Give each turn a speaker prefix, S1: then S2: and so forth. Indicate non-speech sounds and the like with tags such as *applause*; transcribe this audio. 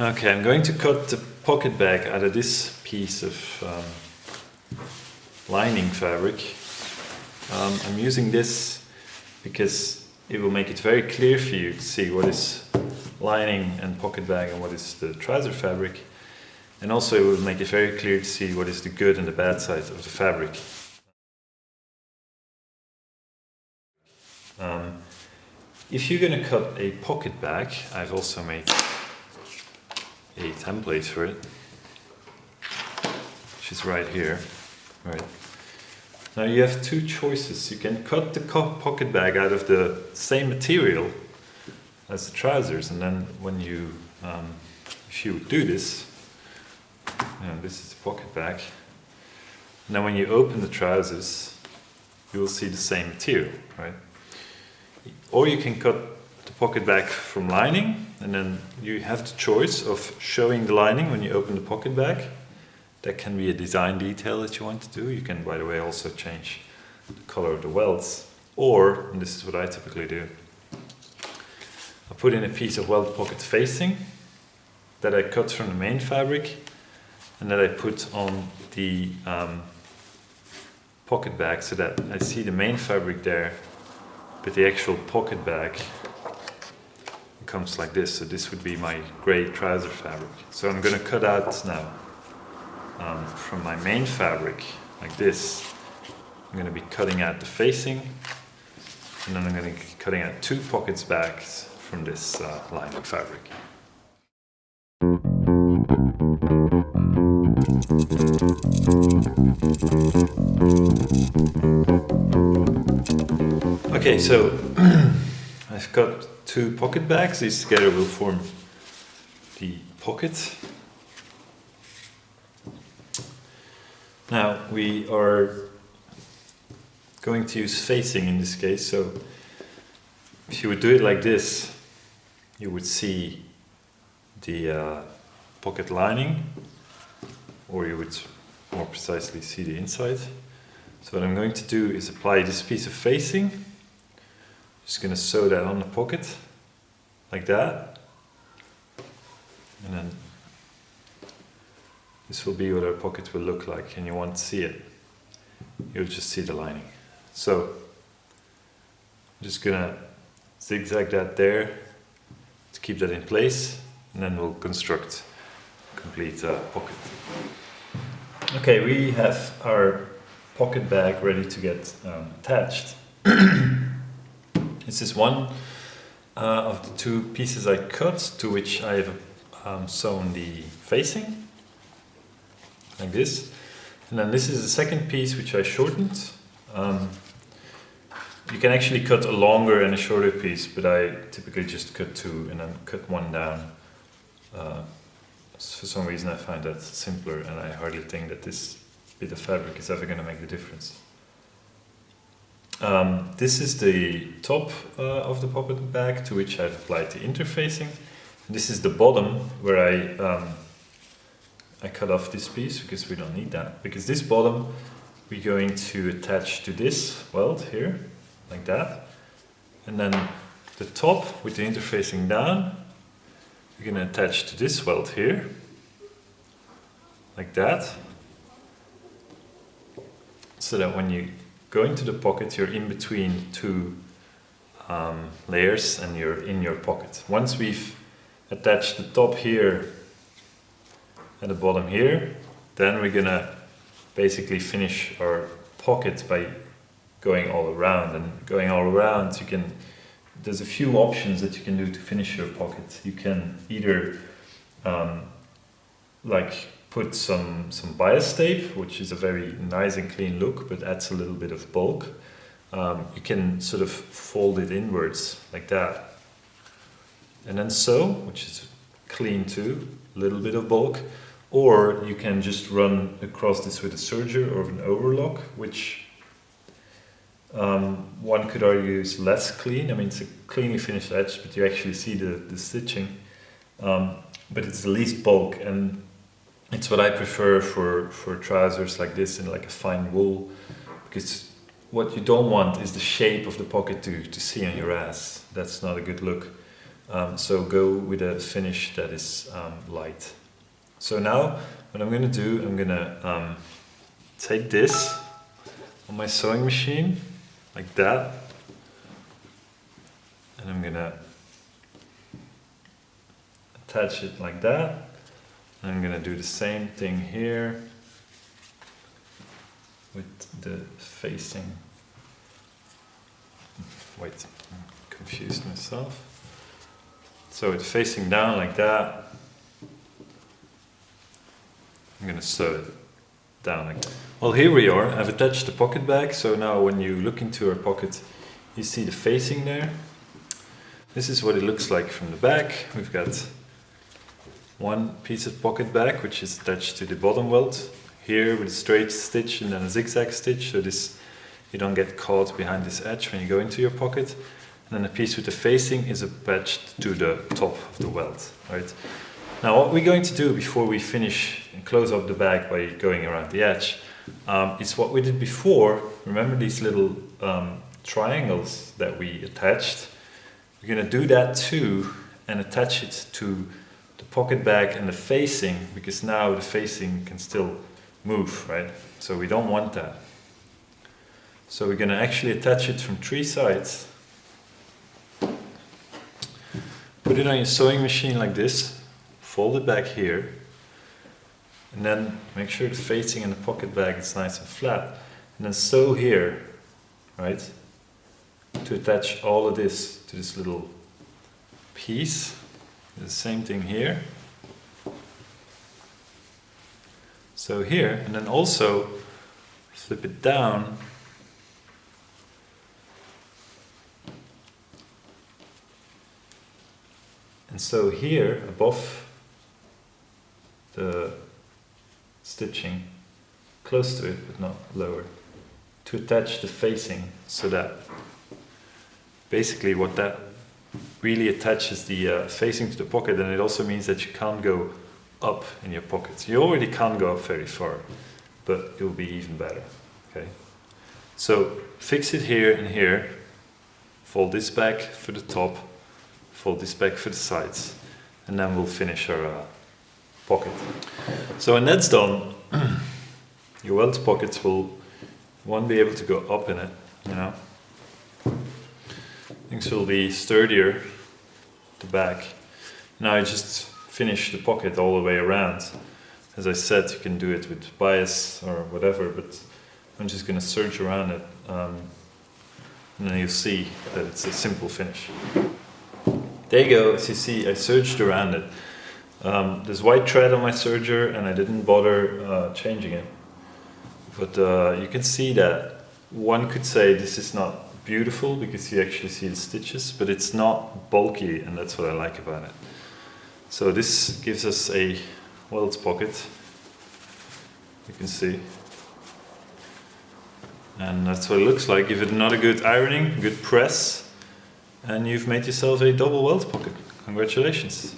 S1: Okay, I'm going to cut the pocket bag out of this piece of um, lining fabric. Um, I'm using this because it will make it very clear for you to see what is lining and pocket bag and what is the trouser fabric. And also it will make it very clear to see what is the good and the bad side of the fabric. Um, if you're going to cut a pocket bag, I've also made a template for it, is right here. Right. Now you have two choices. You can cut the pocket bag out of the same material as the trousers, and then when you, um, if you do this, you know, this is the pocket bag, and then when you open the trousers, you will see the same material, right? Or you can cut pocket bag from lining, and then you have the choice of showing the lining when you open the pocket bag. That can be a design detail that you want to do. You can, by the way, also change the color of the welts. Or, and this is what I typically do, I put in a piece of welt pocket facing that I cut from the main fabric and that I put on the um, pocket bag so that I see the main fabric there but the actual pocket bag comes like this. So this would be my gray trouser fabric. So I'm going to cut out now um, from my main fabric like this. I'm going to be cutting out the facing and then I'm going to be cutting out two pocket bags from this uh, lining fabric. Okay, so *clears throat* I've got two pocket bags. These together will form the pocket. Now we are going to use facing in this case. So if you would do it like this, you would see the uh, pocket lining, or you would more precisely see the inside. So what I'm going to do is apply this piece of facing. Just to sew that on the pocket, like that. And then this will be what our pocket will look like and you won't see it. You'll just see the lining. So I'm just to zigzag that there to keep that in place and then we'll construct complete uh, pocket. Okay, we have our pocket bag ready to get um, attached. *clears throat* this is one uh, of the two pieces I cut to which I have um, sewn the facing like this. And then this is the second piece which I shortened. Um, you can actually cut a longer and a shorter piece but I typically just cut two and then cut one down. Uh, for some reason I find that simpler and I hardly think that this bit of fabric is ever going to make the difference. Um, this is the top uh, of the pocket bag to which I've applied the interfacing. This is the bottom where I, um, I cut off this piece because we don't need that. Because this bottom we're going to attach to this welt here, like that. And then the top with the interfacing down, we're going to attach to this welt here, like that so that when you go to the pocket, you're in between two um, layers and you're in your pocket. Once we've attached the top here and the bottom here, then we're gonna basically finish our pocket by going all around and going all around you can there's a few options that you can do to finish your pocket you can either um, like put some, some bias tape, which is a very nice and clean look, but adds a little bit of bulk. Um, you can sort of fold it inwards like that. And then sew, which is clean too, a little bit of bulk. Or you can just run across this with a serger or an overlock, which um, one could argue is less clean. I mean, it's a cleanly finished edge, but you actually see the, the stitching. Um, but it's the least bulk and it's what I prefer for, for trousers like this in like a fine wool because what you don't want is the shape of the pocket to, to see on your ass. That's not a good look. Um, so go with a finish that is um, light. So now what I'm going to do, I'm going to um, take this on my sewing machine like that and I'm going to attach it like that. I'm going to do the same thing here with the facing. Wait, I confused myself. So it's facing down like that. I'm going to sew it down again. Well, here we are. I've attached the pocket bag. So now when you look into our pocket, you see the facing there. This is what it looks like from the back. We've got one piece of pocket bag, which is attached to the bottom welt. Here with a straight stitch and then a zigzag stitch. So this you don't get caught behind this edge when you go into your pocket. And then the piece with the facing is attached to the top of the welt, right? Now what we're going to do before we finish and close up the bag by going around the edge um, is what we did before. Remember these little um, triangles that we attached? We're going to do that too and attach it to the pocket bag and the facing because now the facing can still move, right? So we don't want that. So we're going to actually attach it from three sides. Put it on your sewing machine like this fold it back here, and then make sure the facing in the pocket bag is nice and flat, and then sew here, right, to attach all of this to this little piece. The same thing here. So here, and then also flip it down and sew here above the stitching close to it but not lower to attach the facing so that basically what that really attaches the uh, facing to the pocket and it also means that you can't go up in your pockets. You already can't go up very far but it will be even better. Okay, So fix it here and here, fold this back for the top, fold this back for the sides and then we'll finish our uh, pocket. So when that's done, *clears throat* your welt pockets will won't be able to go up in it, you know. Things will be sturdier the back. Now I just finish the pocket all the way around. As I said, you can do it with bias or whatever, but I'm just going to serge around it um, and then you'll see that it's a simple finish. There you go, as you see I serged around it. Um, there's white thread on my serger and I didn't bother uh, changing it. But uh, you can see that one could say this is not beautiful because you actually see the stitches, but it's not bulky and that's what I like about it. So this gives us a welt pocket, you can see. And that's what it looks like. Give it another good ironing, good press, and you've made yourself a double welt pocket. Congratulations.